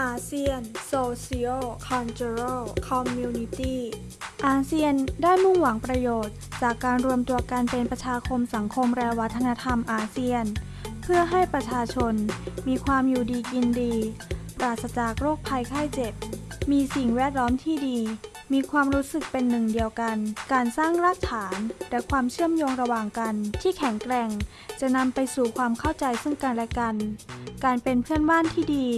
อาเซียน Socio Cultural Community อาเซียนได้มุ่งหวังประโยชน์ จากการรวมตัวกันเป็นประชาคมสังคมและวัฒนธรรมอาเซียน เพื่อให้ประชาชน มีความอยู่ดีกินดี ปราศจากโรคภัยไข้เจ็บ มีสิ่งแวดล้อมที่ดี มีความรู้สึกเป็นหนึ่งเดียวกัน การสร้างรากฐานและความเชื่อมโยงระหว่างกันที่แข็งแกร่ง จะนำไปสู่ความเข้าใจซึ่งกันและกัน การเป็นเพื่อนบ้านที่ดี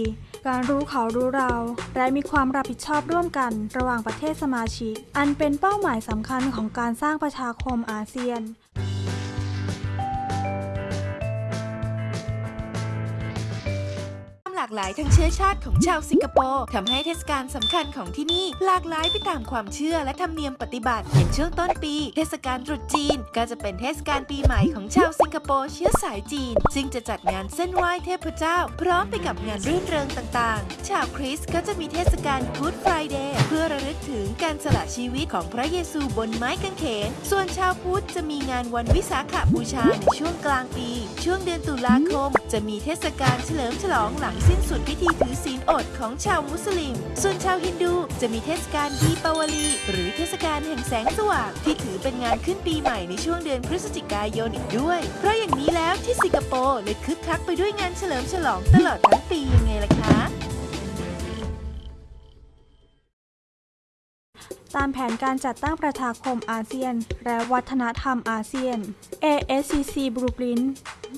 การรู้เขารู้เรา และมีความรับผิดชอบร่วมกันระหว่างประเทศสมาชิก อันเป็นเป้าหมายสำคัญของการสร้างประชาคมอาเซียนามหลากหลายทางเชื้อชาติของชาวสิงคโปร์ทำให้เทศกาลสำคัญของที่นี่หลากหลายไปตามความเชื่อและธรรมเนียมปฏิบัติอย่างช่วงต้นปี เทศกาลตรุษจีน ก็จะเป็นเทศกาลปีใหม่ของชาวสิงคโปร์เชื้อสายจีน ซึ่งจะจัดงานเส้นไหว้เทพเจ้า พร้อมไปกับงานรื่นเริงต่างๆ ชาวคริสต์ก็จะมีเทศกาล Good Friday เพื่อระลึกถึงการสละชีวิตของพระเยซูบนไม้กางเขน ส่วนชาวพุทธจะมีงานวันวิสาขบูชาในช่วงกลางปี ช่วงเดือนตุลาคม จะมีเทศกาลเฉลิมฉลองหลังสิ้นสุดพิธีถือศีลอดของชาวมุสลิม ส่วนชาวฮินดูจะมีเทศกาลดีปาวลี หรือเทศกาลแห่งแสงสว่างที่ถือเป็นงานขึ้นปีใหม่ในช่วงเดือนพฤศจิกายนอีกด้วย เพราะอย่างนี้แล้วที่สิงคโปร์เลยคึกคักไปด้วยงานเฉลิมฉลองตลอดทั้งปียังไงล่ะคะตามแผนการจัดตั้งประชาคมอาเซียน และวัฒนธรรมอาเซียน ASCC Blueprint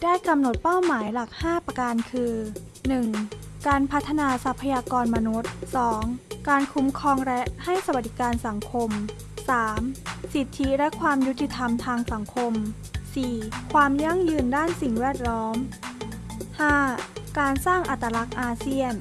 ได้กำหนดเป้าหมายหลัก 5 ประการคือ 1. การพัฒนาทรัพยากรมนุษย์ 2. การคุ้มครองและให้สวัสดิการสังคม 3. สิทธิและความยุติธรรมทางสังคม 4. ความยั่งยืนด้านสิ่งแวดล้อม 5. การสร้างอัตลักษณ์อาเซียน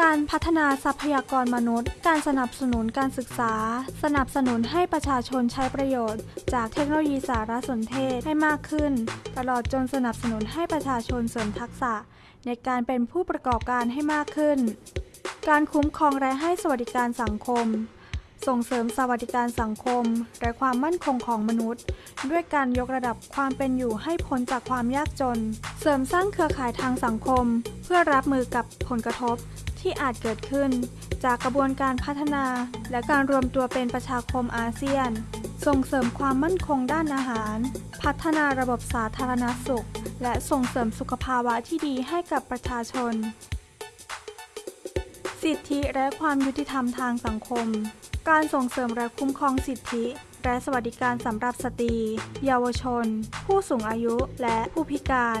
การพัฒนาทรัพยากรมนุษย์ การสนับสนุนการศึกษา สนับสนุนให้ประชาชนใช้ประโยชน์ จากเทคโนโลยีสารสนเทศให้มากขึ้น ตลอดจนสนับสนุนให้ประชาชนเสริมทักษะ ในการเป็นผู้ประกอบการให้มากขึ้น การคุ้มครองและให้สวัสดิการสังคม ส่งเสริมสวัสดิการสังคม และความมั่นคงของมนุษย์ ด้วยการยกระดับความเป็นอยู่ให้พ้นจากความยากจน เสริมสร้างเครือข่ายทางสังคม เพื่อรับมือกับผลกระทบ ที่อาจเกิดขึ้น จากกระบวนการพัฒนาและการรวมตัวเป็นประชาคมอาเซียน ส่งเสริมความมั่นคงด้านอาหาร พัฒนาระบบสาธารณสุข และส่งเสริมสุขภาวะที่ดีให้กับประชาชน สิทธิและความยุติธรรมทางสังคม การส่งเสริมและคุ้มครองสิทธิและสวัสดิการสำหรับสตรี เยาวชน ผู้สูงอายุและผู้พิการ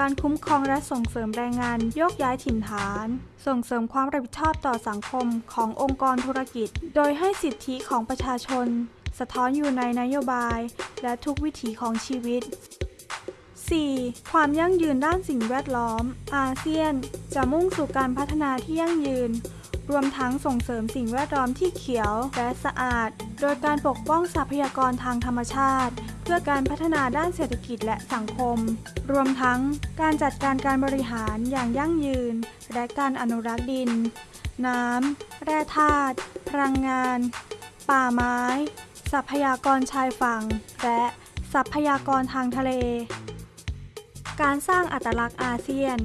การคุ้มครองและส่งเสริมแรงงานโยกย้ายถิ่นฐาน ส่งเสริมความรับผิดชอบต่อสังคมขององค์กรธุรกิจ โดยให้สิทธิของประชาชน สะท้อนอยู่ในนโยบาย และทุกวิถีของชีวิต 4. ความยั่งยืนด้านสิ่งแวดล้อม อาเซียน จะมุ่งสู่การพัฒนาที่ยั่งยืน รวมทั้งส่งเสริมสิ่งแวดล้อมที่เขียวและสะอาด โดยการปกป้องทรัพยากรทางธรรมชาติ พื่อการพัฒนาด้านเศรษฐกิจและสังคม รวมทั้งการจัดการการบริหารอย่างยั่งยืน และการอนุรักษ์ดิน น้ำ แร่ธาตุ พลังงาน ป่าไม้ ทรัพยากรชายฝั่ง และทรัพยากรทางทะเล การสร้างอัตลักษณ์อาเซียน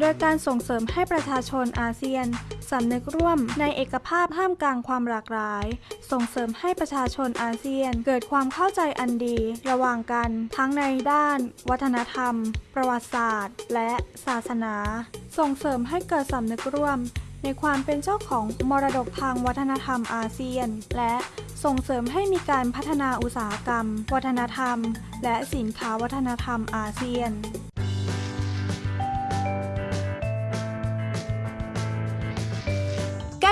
โดยการส่งเสริมให้ประชาชนอาเซียนสำนึกร่วมในเอกภาพท่ามกลางความหลากหลาย ส่งเสริมให้ประชาชนอาเซียน เกิดความเข้าใจอันดี ระหว่างกันทั้งในด้าน วัฒนธรรม ประวัติศาสตร์ และศาสนา ส่งเสริมให้เกิดสำนึกร่วม ในความเป็นเจ้าของมรดกทางวัฒนธรรมอาเซียน และส่งเสริมให้มีการพัฒนาอุตสาหกรรม วัฒนธรรม และสินค้าวัฒนธรรมอาเซียน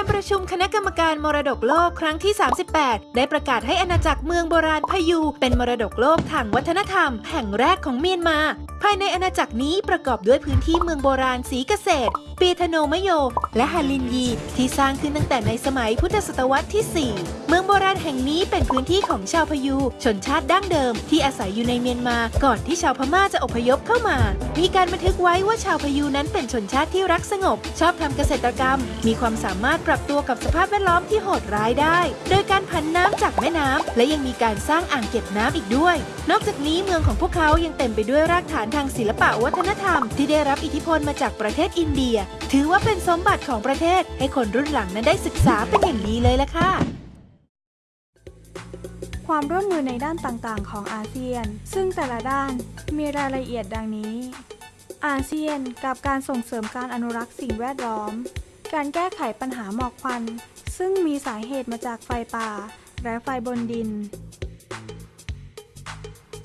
การประชุมคณะกรรมการมรดกโลกครั้งที่ 38 ได้ประกาศให้อาณาจักรเมืองโบราณพายูเป็นมรดกโลกทางวัฒนธรรม แห่งแรกของเมียนมา ภายในอาณาจักรนี้ประกอบด้วยพื้นที่เมืองโบราณสีเกษตร ปีธโนมโย และฮาลินยี ที่สร้างขึ้นตั้งแต่ในสมัยพุทธศตวรรษที่ 4 เมืองโบราณแห่งนี้เป็นพื้นที่ของชาวพยู ชนชาติดั้งเดิม ที่อาศัยอยู่ในเมียนมาก่อนที่ชาวพม่าจะอพยพเข้ามา มีการบันทึกไว้ว่าชาวพยูนั้นเป็นชนชาติที่รักสงบ ชอบทำเกษตรกรรม มีความสามารถปรับตัวกับสภาพแวดล้อมที่โหดร้ายได้ โดยการผันน้ำจากแม่น้ำและยังมีการสร้างอ่างเก็บน้ำอีกด้วย นอกจากนี้เมืองของพวกเขายังเต็มไปด้วยรากฐานทางศิลปะวัฒนธรรม ที่ได้รับอิทธิพลมาจากประเทศอินเดียถือว่าเป็นสมบัติของประเทศให้คนรุ่นหลังนั้นได้ศึกษาเป็นอย่างดีเลยละค่ะความร่วมมือในด้านต่างๆ ของอาเซียน ซึ่งแต่ละด้านมีรายละเอียดดังนี้ อาเซียนกับการส่งเสริมการอนุรักษ์สิ่งแวดล้อม การแก้ไขปัญหาหมอกควัน ซึ่งมีสาเหตุมาจากไฟป่า และไฟบนดิน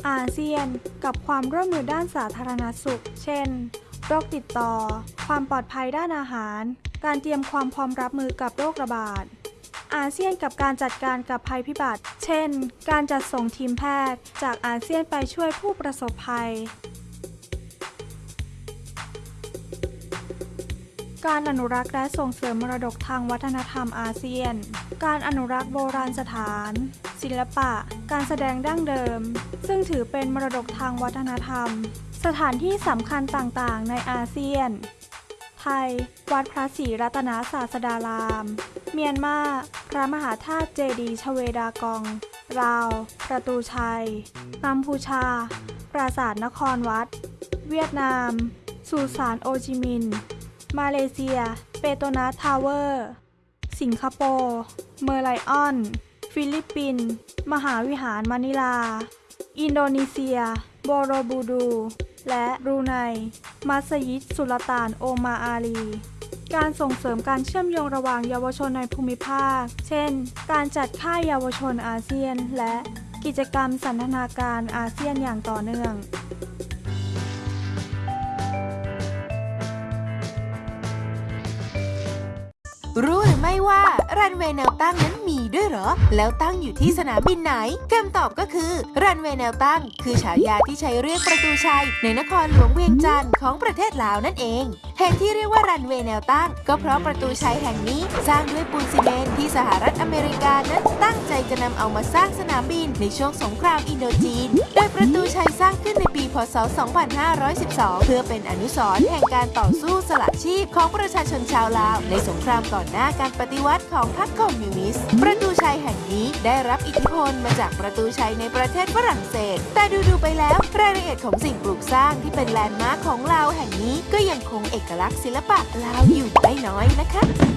อาเซียนกับความร่วมมือด้านสาธารณสุข เช่น โรคติดต่อ ความปลอดภัยด้านอาหาร การเตรียมความพร้อมรับมือกับโรคระบาด อาเซียนกับการจัดการกับภัยพิบัติ เช่น การจัดส่งทีมแพทย์ จากอาเซียนไปช่วยผู้ประสบภัย การอนุรักษ์และส่งเสริมมรดกทางวัฒนธรรมอาเซียน การอนุรักษ์โบราณสถาน ศิลปะ การแสดงดั้งเดิม ซึ่งถือเป็นมรดกทางวัฒนธรรม สถานที่สำคัญต่างๆ ในอาเซียน ไทย วัดพระศรีรัตนศาสดาราม เมียนมา พระมหาธาตุเจดีย์ชเวดากอง ลาว ประตูชัย กัมพูชา ปราสาทนครวัด เวียดนาม สุสานโฮจิมินห์ มาเลเซีย เปโตรนาสทาวเวอร์ สิงคโปร์ เมอร์ไลออน ฟิลิปปินส์ มหาวิหารมะนิลา อินโดนีเซีย โบโรบูดูร์ และบรูไน มัสยิด สุลต่าน โอมาร์อาลี การส่งเสริมการเชื่อมโยงระหว่างเยาวชนในภูมิภาค เช่น การจัดค่ายเยาวชนอาเซียน และกิจกรรมสันทนาการอาเซียนอย่างต่อเนื่องรู้หรือไม่ว่า รันเวย์แนวตั้งนั้นมีด้วยเหรอ แล้วตั้งอยู่ที่สนามบินไหนคำตอบก็คือ รันเวย์แนวตั้ง คือฉายาที่ใช้เรียกประตูชัย ในนครหลวงเวียงจันทร์ของประเทศลาวนั่นเองเหตุที่เรียกว่ารันเวย์แนวตั้ง ก็เพราะประตูชัยแห่งนี้ สร้างด้วยปูนซีเมนต์ที่สหรัฐอเมริกานั้นตั้งใจจะนำเอามาสร้างสนามบินในช่วงสงครามอินโดจีน โดยประตูชัยสร้างขึ้นในปี พศ 2512 เพื่อเป็นอนุสรณ์แห่งการต่อสู้สละชีพของประชาชนชาวลาว ในสงครามก่อนหน้าการปฏิวัติของของพรรคคอมมิวนิสต์ ประตูชัยแห่งนี้ได้รับอิทธิพลมาจากประตูชัยในประเทศฝรั่งเศส แต่ดูๆไปแล้วรายละเอียดของสิ่งปลูกสร้างที่เป็นแลนด์มาร์คของลาวแห่งนี้ก็ยังคงเอกลักษณ์ศิลปะลาวอยู่ไม่น้อยนะคะ